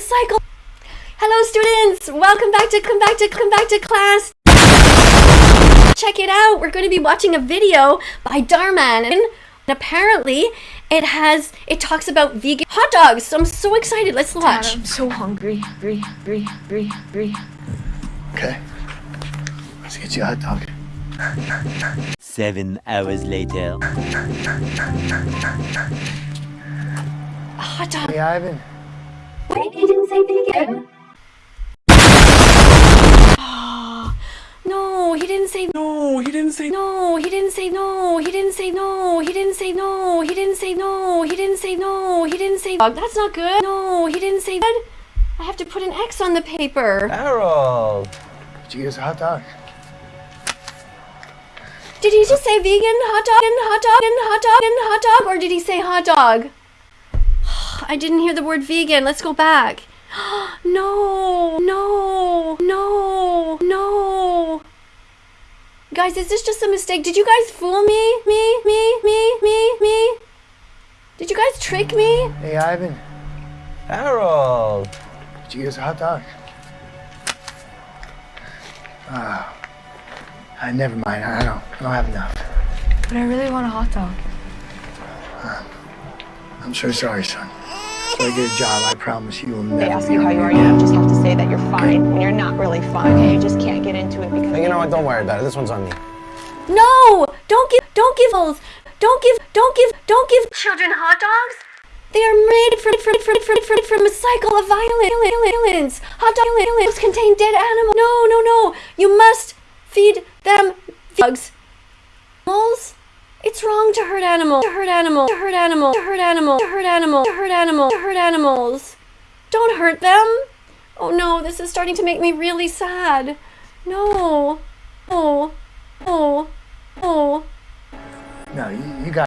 cycle. Hello students, welcome back to come back to come back to class. Check it out. We're going to be watching a video by Dhar Mann and apparently it has it talks about vegan hot dogs. So I'm so excited. Let's watch. Dad, I'm so hungry. Hungry, hungry, hungry, hungry. Okay. Let's get you a hot dog. Seven hours later. A hot dog. Hey, Ivan. Wait, he didn't say vegan. No, he didn't say No, he didn't say no. He didn't say no. He didn't say no. He didn't say no. He didn't say no. He didn't say no. He didn't say That's not good. No, he didn't say good. I have to put an X on the paper. Harold. Did you get us a hot dog? Did he just say vegan hot dog and hot dog and hot dog and hot dog or did he say hot dog? I didn't hear the word vegan. Let's go back. No, no, no, no. Guys, is this just a mistake? Did you guys fool me? Me, me, me, me, me? Did you guys trick me? Hey, Ivan. Harold. Did you get a hot dog? Ah. Uh, never mind. I don't, I don't have enough. But I really want a hot dog. I'm so sorry, son. So I get a job, I promise you will never They ask you how you are, you just have to say that you're fine, and you're not really fine, okay? You just can't get into it because Hey, you know what? Don't worry about it. This one's on me. No! Don't give, don't give those. Don't give, don't give, don't give children hot dogs. They are made for, for, for, for, for, from a cycle of violence. Hot dogs contain dead animals. No, no, no. You must feed them dogs. Animals? It's wrong to hurt animals. To hurt animals. To hurt animals. To hurt animals. To hurt animals. To hurt animals. To hurt animals. Don't hurt them. Oh no, this is starting to make me really sad. No. Oh. Oh. Oh. No, you, you got